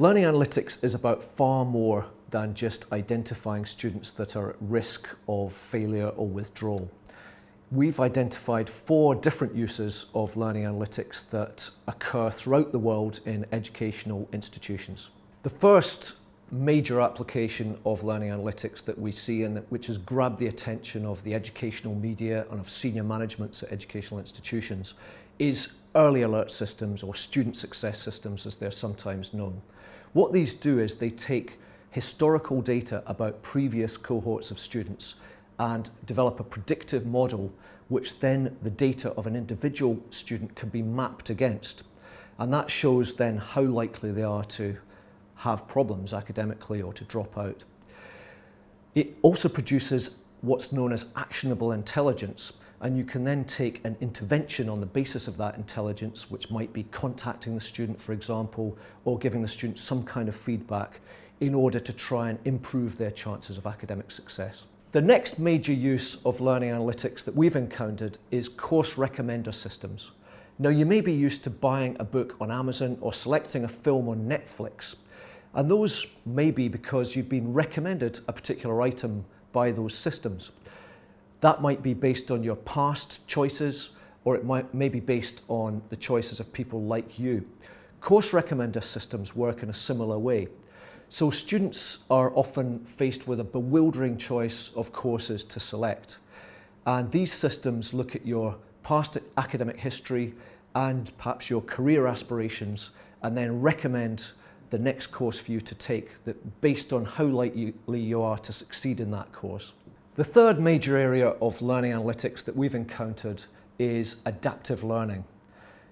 Learning analytics is about far more than just identifying students that are at risk of failure or withdrawal. We've identified four different uses of learning analytics that occur throughout the world in educational institutions. The first major application of learning analytics that we see and which has grabbed the attention of the educational media and of senior managements at educational institutions is early alert systems or student success systems as they're sometimes known. What these do is they take historical data about previous cohorts of students and develop a predictive model which then the data of an individual student can be mapped against. And that shows then how likely they are to have problems academically or to drop out. It also produces what's known as actionable intelligence and you can then take an intervention on the basis of that intelligence which might be contacting the student for example or giving the student some kind of feedback in order to try and improve their chances of academic success. The next major use of learning analytics that we've encountered is course recommender systems. Now you may be used to buying a book on Amazon or selecting a film on Netflix and those may be because you've been recommended a particular item by those systems. That might be based on your past choices or it might, may be based on the choices of people like you. Course recommender systems work in a similar way. So students are often faced with a bewildering choice of courses to select. And these systems look at your past academic history and perhaps your career aspirations and then recommend the next course for you to take that based on how likely you are to succeed in that course. The third major area of learning analytics that we've encountered is adaptive learning.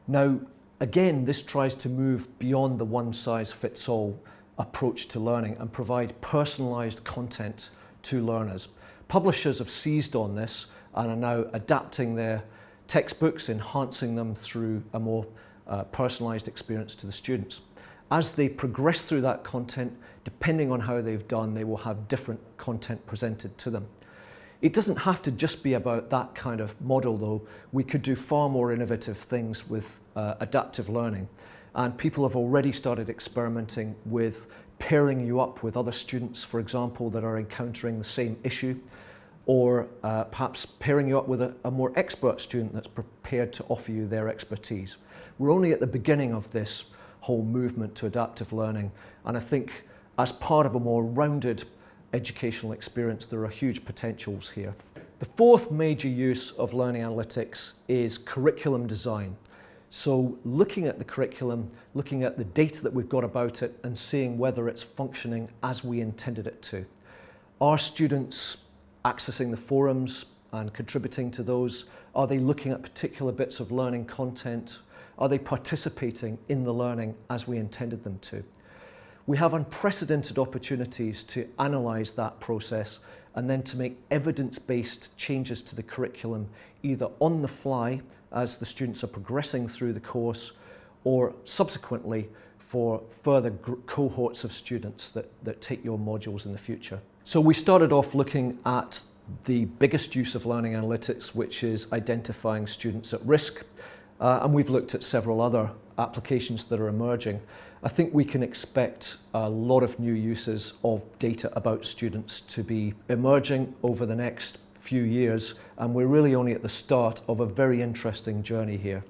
Now, again, this tries to move beyond the one size fits all approach to learning and provide personalised content to learners. Publishers have seized on this and are now adapting their textbooks, enhancing them through a more uh, personalised experience to the students. As they progress through that content, depending on how they've done, they will have different content presented to them. It doesn't have to just be about that kind of model though. We could do far more innovative things with uh, adaptive learning. And people have already started experimenting with pairing you up with other students, for example, that are encountering the same issue, or uh, perhaps pairing you up with a, a more expert student that's prepared to offer you their expertise. We're only at the beginning of this whole movement to adaptive learning. And I think as part of a more rounded educational experience, there are huge potentials here. The fourth major use of learning analytics is curriculum design. So looking at the curriculum, looking at the data that we've got about it and seeing whether it's functioning as we intended it to. Are students accessing the forums and contributing to those? Are they looking at particular bits of learning content? Are they participating in the learning as we intended them to? We have unprecedented opportunities to analyse that process and then to make evidence-based changes to the curriculum either on the fly as the students are progressing through the course or subsequently for further cohorts of students that, that take your modules in the future. So we started off looking at the biggest use of learning analytics, which is identifying students at risk. Uh, and we've looked at several other applications that are emerging. I think we can expect a lot of new uses of data about students to be emerging over the next few years and we're really only at the start of a very interesting journey here.